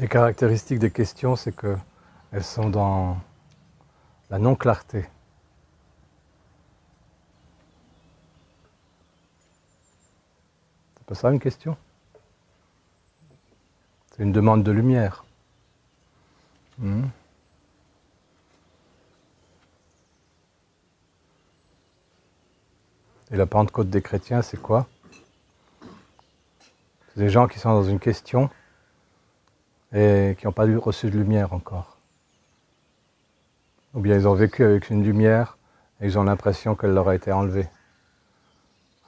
Les caractéristiques des questions, c'est qu'elles sont dans la non-clarté. C'est pas ça une question? C'est une demande de lumière. Hmm. Et la Pentecôte des chrétiens, c'est quoi? C'est des gens qui sont dans une question et qui n'ont pas reçu de lumière encore. Ou bien ils ont vécu avec une lumière et ils ont l'impression qu'elle leur a été enlevée.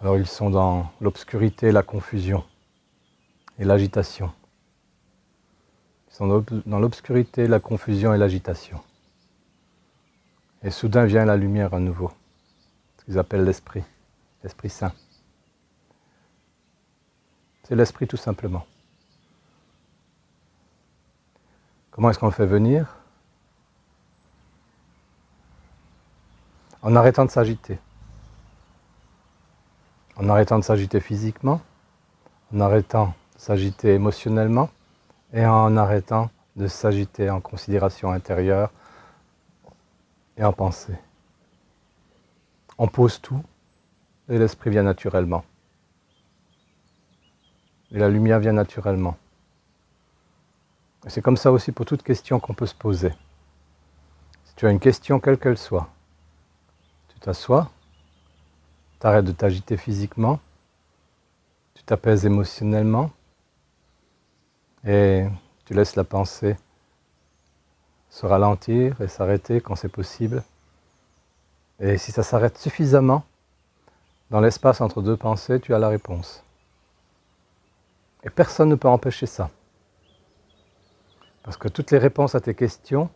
Alors ils sont dans l'obscurité, la confusion et l'agitation. Ils sont dans l'obscurité, la confusion et l'agitation. Et soudain vient la lumière à nouveau, ce qu'ils appellent l'Esprit, l'Esprit Saint. C'est l'Esprit tout simplement. Comment est-ce qu'on le fait venir? En arrêtant de s'agiter. En arrêtant de s'agiter physiquement, en arrêtant de s'agiter émotionnellement et en arrêtant de s'agiter en considération intérieure et en pensée. On pose tout et l'esprit vient naturellement. Et la lumière vient naturellement. C'est comme ça aussi pour toute question qu'on peut se poser. Si tu as une question quelle qu'elle soit, tu t'assois, tu arrêtes de t'agiter physiquement, tu t'apaises émotionnellement et tu laisses la pensée se ralentir et s'arrêter quand c'est possible. Et si ça s'arrête suffisamment, dans l'espace entre deux pensées, tu as la réponse. Et personne ne peut empêcher ça. Parce que toutes les réponses à tes questions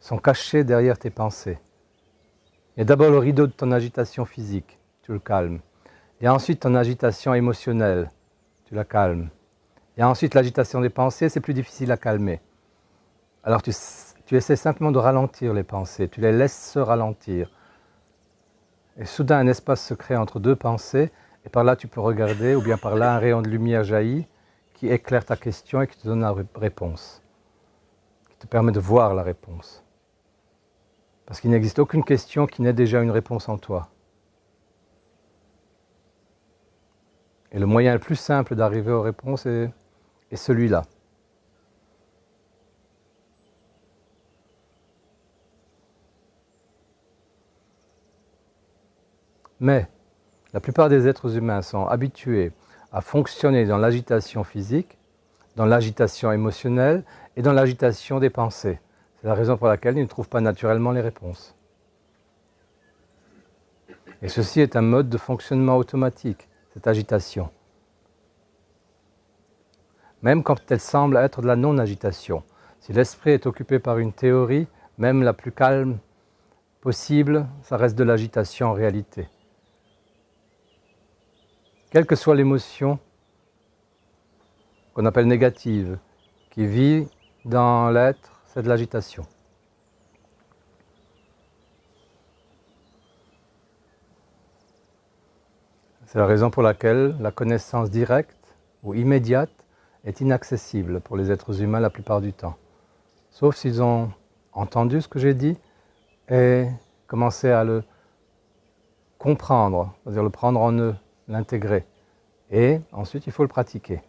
sont cachées derrière tes pensées. Il y a d'abord le rideau de ton agitation physique, tu le calmes. Il y a ensuite ton agitation émotionnelle, tu la calmes. Il y a ensuite l'agitation des pensées, c'est plus difficile à calmer. Alors tu, tu essaies simplement de ralentir les pensées, tu les laisses se ralentir. Et soudain un espace se crée entre deux pensées, et par là tu peux regarder, ou bien par là un rayon de lumière jaillit qui éclaire ta question et qui te donne la réponse te permet de voir la réponse. Parce qu'il n'existe aucune question qui n'ait déjà une réponse en toi. Et le moyen le plus simple d'arriver aux réponses est, est celui-là. Mais la plupart des êtres humains sont habitués à fonctionner dans l'agitation physique, dans l'agitation émotionnelle et dans l'agitation des pensées. C'est la raison pour laquelle ils ne trouvent pas naturellement les réponses. Et ceci est un mode de fonctionnement automatique, cette agitation. Même quand elle semble être de la non-agitation. Si l'esprit est occupé par une théorie, même la plus calme possible, ça reste de l'agitation en réalité. Quelle que soit l'émotion qu'on appelle négative, qui vit dans l'être, c'est de l'agitation. C'est la raison pour laquelle la connaissance directe ou immédiate est inaccessible pour les êtres humains la plupart du temps. Sauf s'ils ont entendu ce que j'ai dit et commencé à le comprendre, c'est-à-dire le prendre en eux, l'intégrer. Et ensuite, il faut le pratiquer.